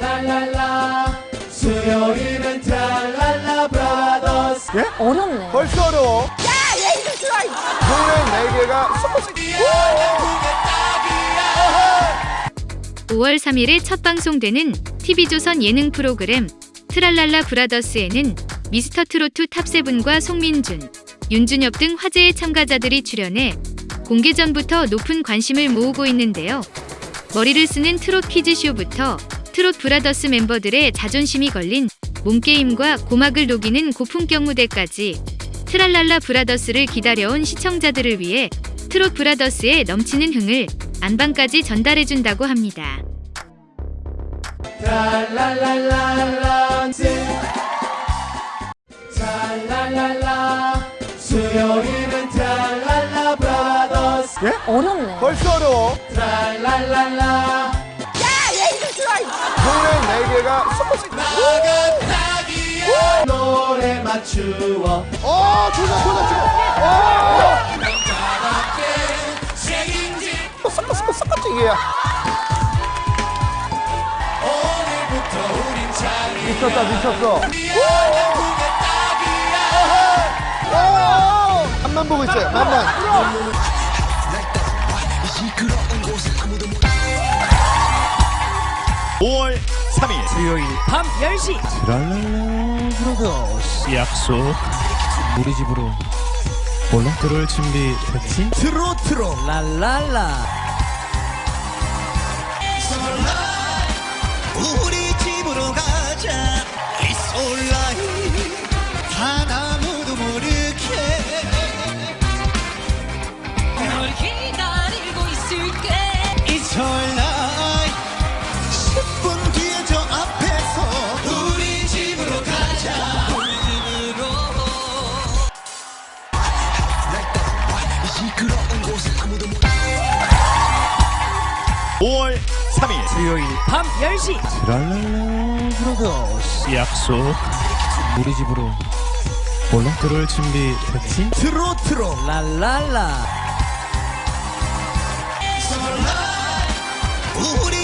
랄랄라 수요일은 트랄랄라 브라더스 어렵네. 벌써 어려워. 야, 얘 이거 좋아. 노래 네 개가 섞어서 5월 3일에 첫 방송되는 TV조선 예능 프로그램 트랄랄라 브라더스에는 미스터 트로트 top seven과 송민준, 윤준엽 등 화제의 참가자들이 출연해 공개 전부터 높은 관심을 모으고 있는데요. 머리를 쓰는 트롯 퀴즈쇼부터 트롯 브라더스 멤버들의 자존심이 걸린 몸게임과 고막을 녹이는 고품격 무대까지 트랄랄라 브라더스를 기다려온 시청자들을 위해 트롯 브라더스의 넘치는 흥을 안방까지 전달해준다고 합니다. 브라더스 어렵네. 벌써 어려워. 노래 네 개가 섞어서 나가다기야 노래 맞추어 어, 조작, 조작, 조작. 어, 책임지 섞어, 섞어, 섞어지기야. 오늘부터 우린 자리 미쳤다, 미쳤어. 오! 한만 보고 있어요, 만만. 수요일 밤 10시. 약속. 우리 집으로 몰라? 들어올 준비 됐지? 트로트로 랄랄라 5월 3일. 수요일 밤 10시. 랄랄라 브라더스 약속. 우리 집으로 몰라? 들어올 준비 됐지? 트로트로 랄랄라. 우리